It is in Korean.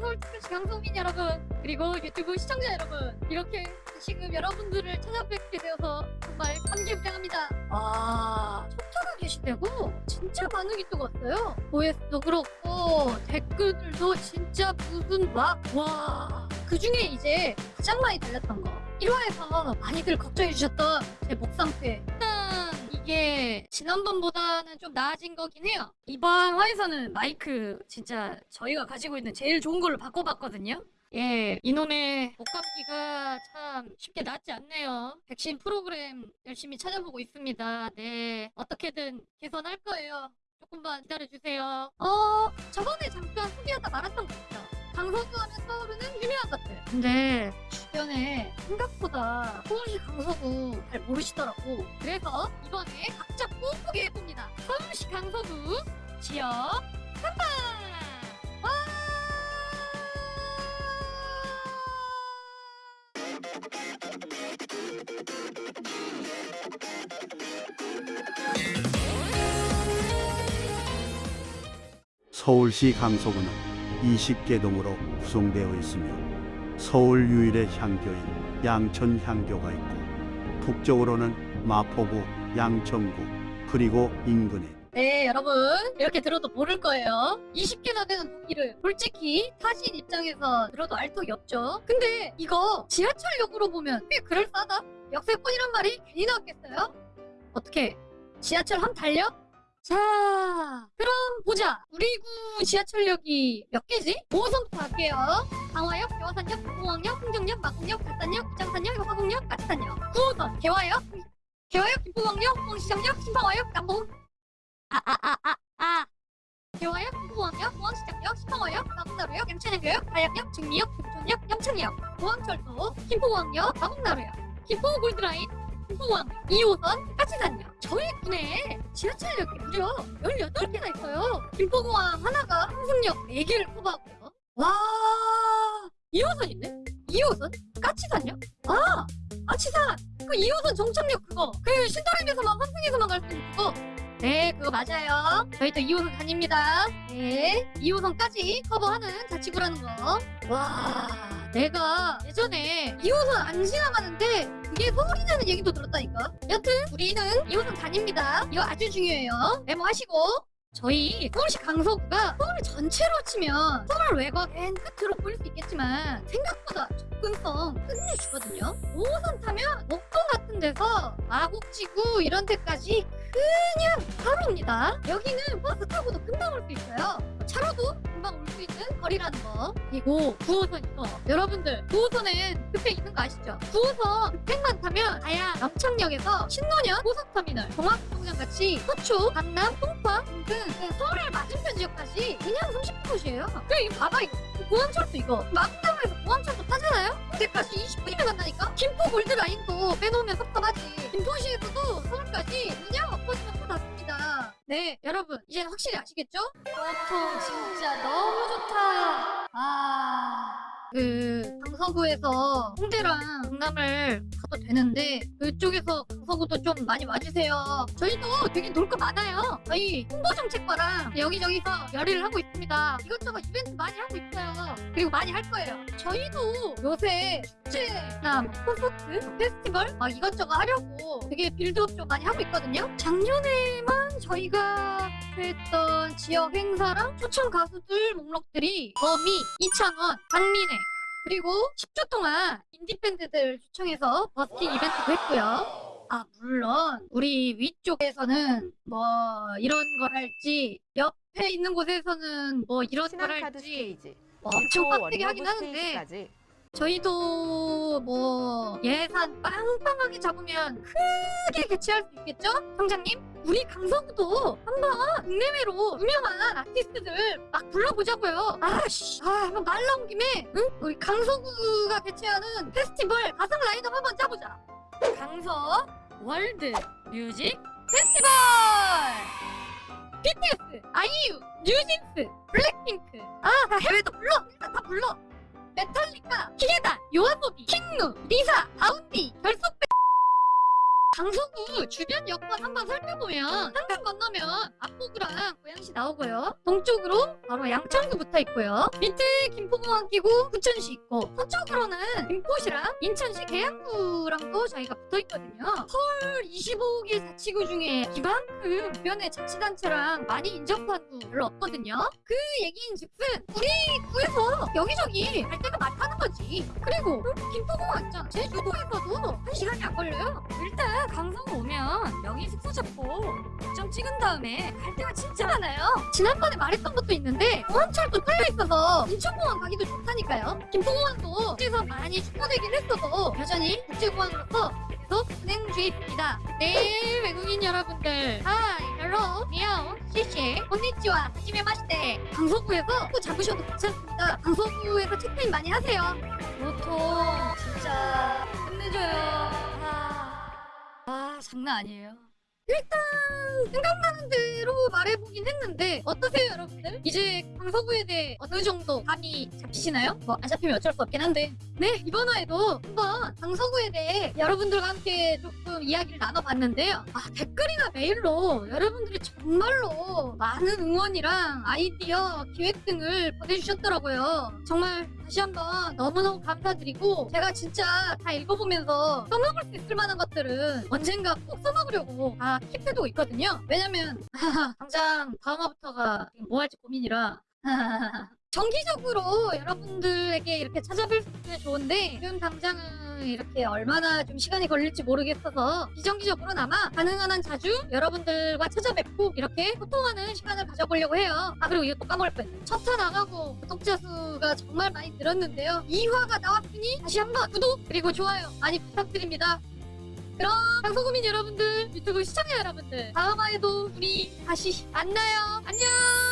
서울특별시 강소민 여러분 그리고 유튜브 시청자 여러분 이렇게 지금 여러분들을 찾아뵙게 되어서 정말 감개무량합니다. 아 촉차가 게시되고 진짜 반응이 또 왔어요. OS도 그렇고 댓글들도 진짜 무슨 막와 그 중에 이제 가장 많이 달렸던 거 1화에서 많이들 걱정해주셨던 제 목 상태 이게 지난번보다는 좀 나아진 거긴 해요 이번 화에서는 마이크 진짜 저희가 가지고 있는 제일 좋은 걸로 바꿔봤거든요 예, 이놈의 목감기가 참 쉽게 낫지 않네요. 백신 프로그램 열심히 찾아보고 있습니다. 네, 어떻게든 개선할 거예요. 조금만 기다려주세요. 어, 저번에 잠깐 소개하다 말았던 거 있죠? 강서구 하면 떠오르는 유명한 것들. 근데 주변에 생각보다 서울시 강서구 잘 모르시더라고. 그래서 이번에 각자 뽀뽀게 해봅니다. 서울시 강서구 지역 깜빡! 와! 서울시 강서구는 20개 동으로 구성되어 있으며 서울 유일의 향교인 양천 향교가 있고 북쪽으로는 마포구, 양천구, 그리고 인근에 네, 여러분. 이렇게 들어도 모를 거예요. 20개나 되는 동기를 솔직히 타신 입장에서 들어도 알턱이 없죠. 근데 이거 지하철역으로 보면 꽤 그럴싸하다. 역세권이란 말이 괜히 나왔겠어요? 어떻게 지하철 한 달려? 자, 그럼 보자. 우리 구 지하철역이 몇 개지? 5호선부터 할게요. 강화역, 개화산역, 공항역, 흥정역, 마곡역, 달산역, 부장산역, 화곡역, 까치산역. 9호선 개화역, 개화역, 김포광역, 공시장역, 신방화역, 남봉 아아아아 아. 개화역, 공항역, 공항시장역, 신방화역, 마곡나루역, 양천역역, 가양역, 증리역, 금촌역, 영창역, 공항철도, 김포공항역, 마곡나루역, 김포 골드라인, 김포공항 2호선, 까치산역. 저희 군에 지하철역이 무려 18개나 있어요. 김포공항 하나가 항승역 4개를 커버하고요. 와 2호선 있네? 2호선? 까치산역? 아! 까치산! 그 2호선 정착역 그거! 그 신도림에서만 환승에서만 갈 수 있는 그거! 네, 그거 맞아요. 저희 또 2호선 다닙니다. 네, 2호선까지 커버하는 자치구라는 거. 와, 내가 예전에 2호선 안 지나가는데 그게 서울이라는 얘기도 들었다니까. 여튼 우리는 2호선 다닙니다. 이거 아주 중요해요. 메모하시고. 저희 서울시 강서구가 서울 전체로 치면 서울 외곽 맨 끝으로 보일 수 있겠지만 생각보다 접근성 끝내주거든요. 5호선 타면 목동 같은 데서 마곡지구 이런 데까지 그냥 바로 옵니다. 여기는 버스 타고도 금방 올 수 있어요. 차로도 금방 올 수 있는 거리라는 거. 그리고 9호선 이거. 여러분들 9호선엔 급행 있는 거 아시죠? 9호선 급행만 타면 아야 남창역에서 신논현 고속터미널 종합운동장 같이 서초, 강남, 송파 등등 그 서울의 맞은편 지역까지 그냥 30분 거리예요. 그래 이거 봐봐 이거. 공항철도 이거 마구나무에서 공항철도 타잖아요? 그때까지 20분이면 간다니까? 김포 골드라인도 빼놓으면 섭섭하지 김포시에서도 서울까지 그냥 엎어지면 탔습니다 네 여러분 이제 확실히 아시겠죠? 교통 진짜 너무 좋다 아... 그 강서구에서 홍대랑 강남을 가도 되는데 그쪽에서 강서구도 좀 많이 와주세요. 저희도 되게 놀 거 많아요. 저희 홍보정책과랑 여기저기서 열의를 하고 있습니다. 이것저것 이벤트 많이 하고 있어요. 그리고 많이 할 거예요. 저희도 요새 축제나 뭐 콘서트, 페스티벌 막 이것저것 하려고 되게 빌드업 좀 많이 하고 있거든요. 작년에만 저희가 했던 지역 행사랑 초청 가수들 목록들이 거미, 이창원, 박민혜 그리고 10주 동안 인디밴드들 초청해서 버스킹 이벤트도 했고요. 아 물론 우리 위쪽에서는 뭐 이런 걸 할지 옆에 있는 곳에서는 뭐 이런 걸 할지 뭐 엄청 또 빡세게 하긴 하는데. 저희도 뭐 예산 빵빵하게 잡으면 크게 개최할 수 있겠죠? 청장님? 우리 강서구도 한번 국내외로 유명한 아티스트들 막 불러보자고요. 아씨, 아, 한번 말 나온 김에 응? 우리 강서구가 개최하는 페스티벌 가상 라인업 한번 짜보자. 강서 월드 뮤직 페스티벌! BTS, 아이유, 뉴진스, 블랙핑크 아, 다 해외도 불러! 일단 다 불러! 메탈리카, 히게단, 요아소비, 킹누, 리사, 아운디, 결속밴드. 강서구 주변 여건 한번 살펴보면 한강 건너 면 압구구랑 고양시 나오고요. 동쪽으로 바로 양천구 붙어 있고요. 밑에 김포공항 끼고 부천시 있고 서쪽으로는 김포시랑 인천시 계양구랑도 저희가 붙어 있거든요. 서울 25개 자치구 중에 이만큼 주변에 자치단체랑 많이 인접한 구 별로 없거든요. 그 얘기인 즉슨 우리 구에서 여기저기 갈 데가 많다는 거지. 그리고 김포공항 있잖아. 제주도에서도 한 시간이 안 걸려요. 일단 강서 오면 여기 숙소 잡고 좀 찍은 다음에 갈 데가 진짜 많아요. 지난번에 말했던 것도 있는데 공항철도 뚫려 있어서 인천공항 가기도 좋다니까요. 김포공항도 국제에서 많이 축소되긴 했어도 여전히 국제공항으로서 계속 운행 중입니다. 네, 외국인 여러분들. Hi, hello, 你好, 谢谢, こんにちは, はじめまして. 강서구에서 또 잡으셔도 괜찮습니다. 강서구에서 체크인 많이 하세요. 보통 진짜 끝내줘요. 아, 아 장난 아니에요. 일단 생각나는 대로 말해보긴 했는데 어떠세요 여러분들? 이제 강서구에 대해 어느 정도 감이 잡히시나요? 뭐 안 잡히면 어쩔 수 없긴 한데 네 이번 화에도 한번 강서구에 대해 여러분들과 함께 조금 이야기를 나눠봤는데요 아 댓글이나 메일로 여러분들이 정말로 많은 응원이랑 아이디어 기획 등을 보내주셨더라고요 정말 다시 한번 너무너무 감사드리고 제가 진짜 다 읽어보면서 써먹을 수 있을 만한 것들은 언젠가 꼭 써먹으려고 다 킵해두고 있거든요. 왜냐면 당장 다음 화부터가 뭐 할지 고민이라 정기적으로 여러분들에게 이렇게 찾아뵐 수 있으면 좋은데 지금 당장은 이렇게 얼마나 좀 시간이 걸릴지 모르겠어서 비정기적으로나마 가능한 한 자주 여러분들과 찾아뵙고 이렇게 소통하는 시간을 가져보려고 해요. 아 그리고 이거 또 까먹을 뻔했네. 첫차 나가고 구독자 수가 정말 많이 늘었는데요. 2화가 나왔으니 다시 한번 구독 그리고 좋아요 많이 부탁드립니다. 그럼 방송국민 여러분들, 유튜브 시청자 여러분들 다음 화에도 우리 다시 만나요. 안녕.